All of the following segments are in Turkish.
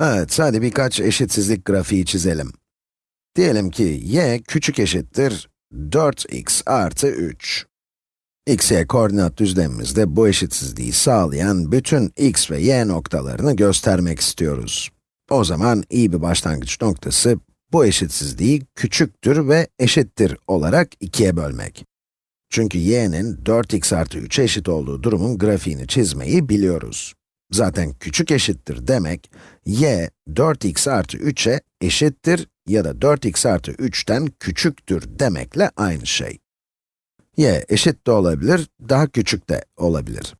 Evet, hadi birkaç eşitsizlik grafiği çizelim. Diyelim ki y küçük eşittir 4x artı 3. x, y koordinat düzlemimizde bu eşitsizliği sağlayan bütün x ve y noktalarını göstermek istiyoruz. O zaman iyi bir başlangıç noktası, bu eşitsizliği küçüktür ve eşittir olarak ikiye bölmek. Çünkü y'nin 4x artı 3'e eşit olduğu durumun grafiğini çizmeyi biliyoruz. Zaten küçük eşittir demek, y 4x artı 3'e eşittir ya da 4x artı 3'ten küçüktür demekle aynı şey. y eşit de olabilir, daha küçük de olabilir.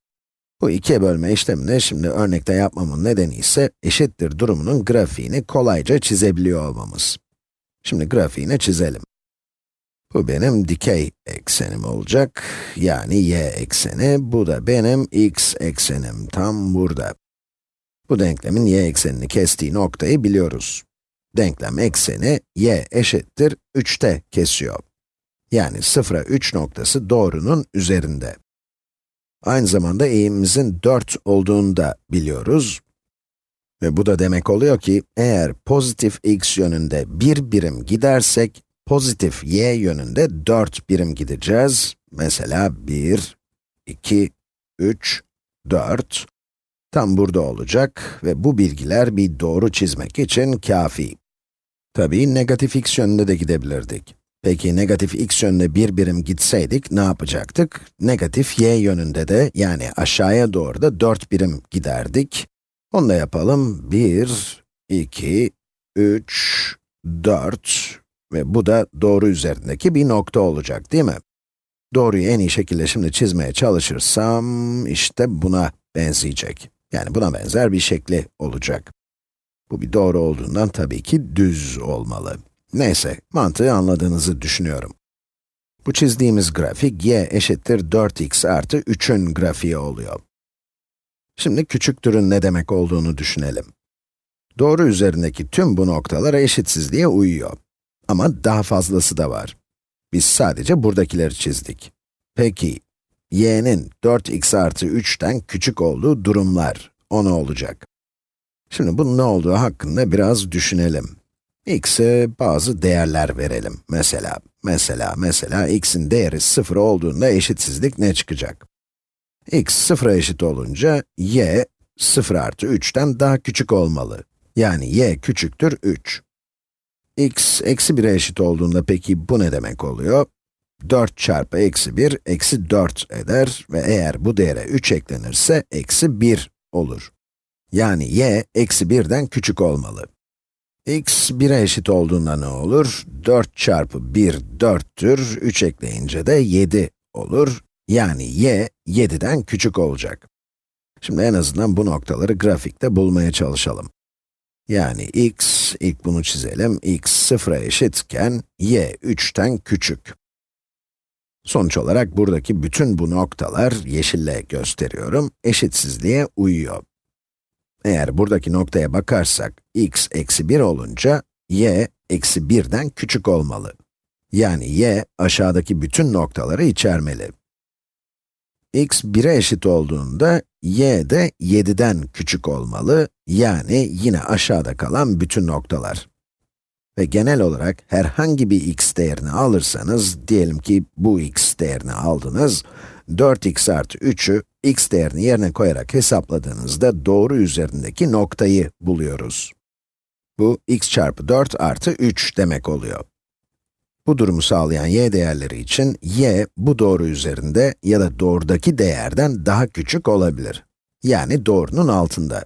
Bu ikiye bölme işlemini şimdi örnekte yapmamın nedeni ise eşittir durumunun grafiğini kolayca çizebiliyor olmamız. Şimdi grafiğini çizelim. Bu benim dikey eksenim olacak, yani y ekseni, bu da benim x eksenim, tam burada. Bu denklemin y eksenini kestiği noktayı biliyoruz. Denklem ekseni y eşittir 3'te kesiyor. Yani 0'a 3 noktası doğrunun üzerinde. Aynı zamanda eğimimizin 4 olduğunu da biliyoruz. Ve bu da demek oluyor ki, eğer pozitif x yönünde bir birim gidersek, pozitif y yönünde 4 birim gideceğiz. Mesela 1, 2, 3, 4. Tam burada olacak ve bu bilgiler bir doğru çizmek için kafi. Tabii negatif x yönünde de gidebilirdik. Peki negatif x yönünde bir birim gitseydik ne yapacaktık? Negatif y yönünde de yani aşağıya doğru da 4 birim giderdik. Onu da yapalım. 1, 2, 3, 4 ve bu da doğru üzerindeki bir nokta olacak değil mi? Doğruyu en iyi şekilde şimdi çizmeye çalışırsam, işte buna benzeyecek. Yani buna benzer bir şekli olacak. Bu bir doğru olduğundan tabii ki düz olmalı. Neyse, mantığı anladığınızı düşünüyorum. Bu çizdiğimiz grafik y eşittir 4x artı 3'ün grafiği oluyor. Şimdi küçüktürün ne demek olduğunu düşünelim. Doğru üzerindeki tüm bu noktalar eşitsizliğe uyuyor. Ama daha fazlası da var. Biz sadece buradakileri çizdik. Peki, y'nin 4x artı 3'ten küçük olduğu durumlar, o ne olacak? Şimdi bunun ne olduğu hakkında biraz düşünelim. x'e bazı değerler verelim. Mesela, mesela, mesela x'in değeri 0 olduğunda eşitsizlik ne çıkacak? x 0'a eşit olunca, y 0 artı 3'ten daha küçük olmalı. Yani y küçüktür 3 x eksi 1'e eşit olduğunda peki bu ne demek oluyor? 4 çarpı eksi 1, eksi 4 eder ve eğer bu değere 3 eklenirse, eksi 1 olur. Yani y, eksi 1'den küçük olmalı. x 1'e eşit olduğunda ne olur? 4 çarpı 1, 4'tür, 3 ekleyince de 7 olur. Yani y, 7'den küçük olacak. Şimdi en azından bu noktaları grafikte bulmaya çalışalım. Yani x, ilk bunu çizelim, x 0'a eşitken, y 3'ten küçük. Sonuç olarak buradaki bütün bu noktalar, yeşille gösteriyorum, eşitsizliğe uyuyor. Eğer buradaki noktaya bakarsak, x eksi 1 olunca, y eksi 1'den küçük olmalı. Yani y, aşağıdaki bütün noktaları içermeli x 1'e eşit olduğunda, y de 7'den küçük olmalı, yani yine aşağıda kalan bütün noktalar. Ve genel olarak herhangi bir x değerini alırsanız, diyelim ki bu x değerini aldınız, 4x artı 3'ü x değerini yerine koyarak hesapladığınızda doğru üzerindeki noktayı buluyoruz. Bu x çarpı 4 artı 3 demek oluyor. Bu durumu sağlayan y değerleri için y bu doğru üzerinde ya da doğrudaki değerden daha küçük olabilir. Yani doğrunun altında.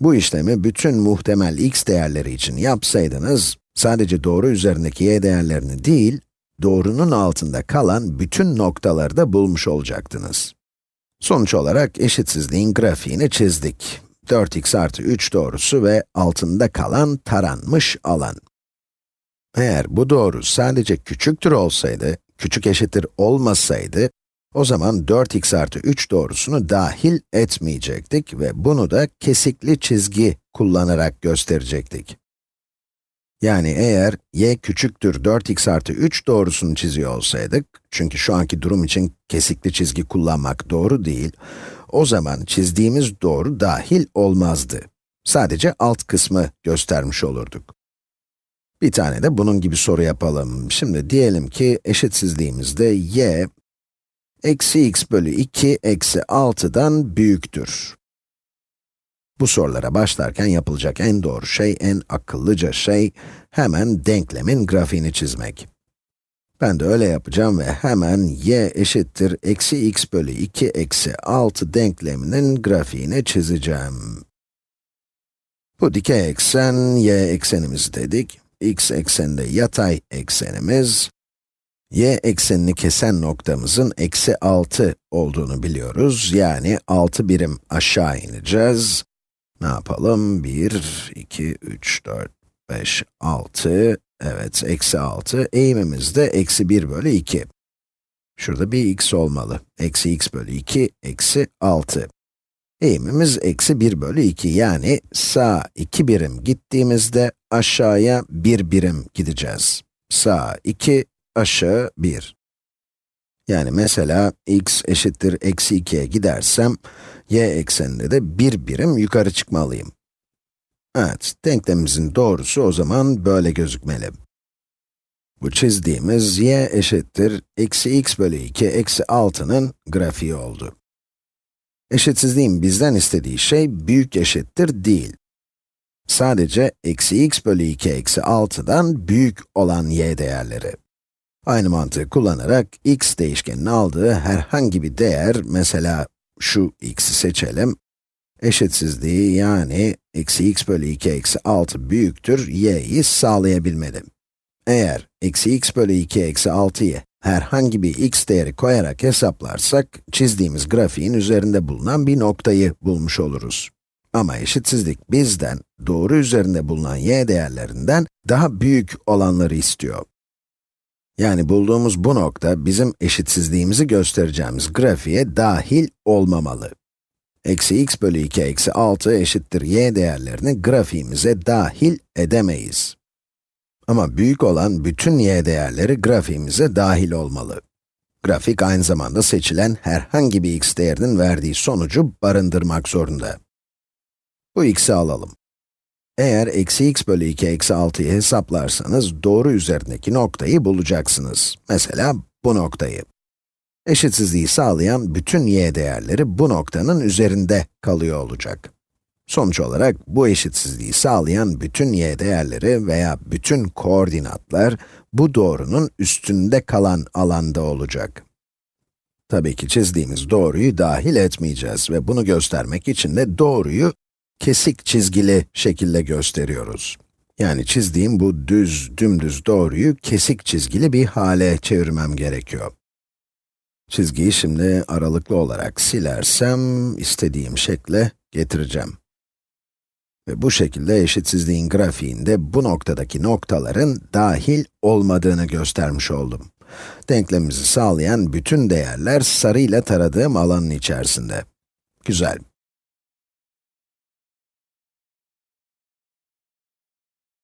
Bu işlemi bütün muhtemel x değerleri için yapsaydınız, sadece doğru üzerindeki y değerlerini değil, doğrunun altında kalan bütün noktaları da bulmuş olacaktınız. Sonuç olarak eşitsizliğin grafiğini çizdik. 4x artı 3 doğrusu ve altında kalan taranmış alan. Eğer bu doğru sadece küçüktür olsaydı, küçük eşittir olmasaydı, o zaman 4x artı 3 doğrusunu dahil etmeyecektik ve bunu da kesikli çizgi kullanarak gösterecektik. Yani eğer y küçüktür 4x artı 3 doğrusunu çiziyor olsaydık, çünkü şu anki durum için kesikli çizgi kullanmak doğru değil, o zaman çizdiğimiz doğru dahil olmazdı. Sadece alt kısmı göstermiş olurduk. Bir tane de bunun gibi soru yapalım. Şimdi diyelim ki eşitsizliğimizde y, eksi x bölü 2 eksi 6'dan büyüktür. Bu sorulara başlarken yapılacak en doğru şey, en akıllıca şey, hemen denklemin grafiğini çizmek. Ben de öyle yapacağım ve hemen y eşittir eksi x bölü 2 eksi 6 denkleminin grafiğini çizeceğim. Bu dikey eksen, y eksenimiz dedik. X ekseninde yatay eksenimiz. y eksenini kesen noktamızın eksi 6 olduğunu biliyoruz. Yani 6 birim aşağı ineceğiz. Ne yapalım? 1, 2, 3, 4, 5, 6, evet, eksi 6. Eğimimiz de eksi 1 bölü 2. Şurada bir x olmalı. Eksi x bölü 2, eksi 6. Eğimimiz eksi 1 bölü 2, yani sağ 2 birim gittiğimizde aşağıya 1 birim gideceğiz. Sağ 2, aşağı 1. Yani mesela x eşittir eksi 2'ye gidersem, y ekseninde de 1 birim yukarı çıkmalıyım. Evet, denklemimizin doğrusu o zaman böyle gözükmeli. Bu çizdiğimiz y eşittir eksi x bölü 2 eksi 6'nın grafiği oldu. Eşitsizliğin bizden istediği şey büyük eşittir değil. Sadece eksi x bölü 2 eksi 6'dan büyük olan y değerleri. Aynı mantığı kullanarak x değişkeninin aldığı herhangi bir değer, mesela şu x'i seçelim, eşitsizliği yani eksi x bölü 2 eksi 6 büyüktür y'yi sağlayabilmeli. Eğer eksi x bölü 2 eksi 6'yı herhangi bir x değeri koyarak hesaplarsak, çizdiğimiz grafiğin üzerinde bulunan bir noktayı bulmuş oluruz. Ama eşitsizlik bizden, doğru üzerinde bulunan y değerlerinden daha büyük olanları istiyor. Yani bulduğumuz bu nokta, bizim eşitsizliğimizi göstereceğimiz grafiğe dahil olmamalı. Eksi x bölü 2 eksi 6 eşittir y değerlerini grafiğimize dahil edemeyiz. Ama büyük olan bütün y değerleri grafiğimize dahil olmalı. Grafik aynı zamanda seçilen herhangi bir x değerinin verdiği sonucu barındırmak zorunda. Bu x'i alalım. Eğer eksi x bölü 2 eksi 6'yı hesaplarsanız doğru üzerindeki noktayı bulacaksınız. Mesela bu noktayı. Eşitsizliği sağlayan bütün y değerleri bu noktanın üzerinde kalıyor olacak. Sonuç olarak bu eşitsizliği sağlayan bütün y değerleri veya bütün koordinatlar bu doğrunun üstünde kalan alanda olacak. Tabii ki çizdiğimiz doğruyu dahil etmeyeceğiz ve bunu göstermek için de doğruyu kesik çizgili şekilde gösteriyoruz. Yani çizdiğim bu düz, dümdüz doğruyu kesik çizgili bir hale çevirmem gerekiyor. Çizgiyi şimdi aralıklı olarak silersem, istediğim şekle getireceğim. Ve bu şekilde eşitsizliğin grafiğinde bu noktadaki noktaların dahil olmadığını göstermiş oldum. Denklemimizi sağlayan bütün değerler sarıyla taradığım alanın içerisinde. Güzel.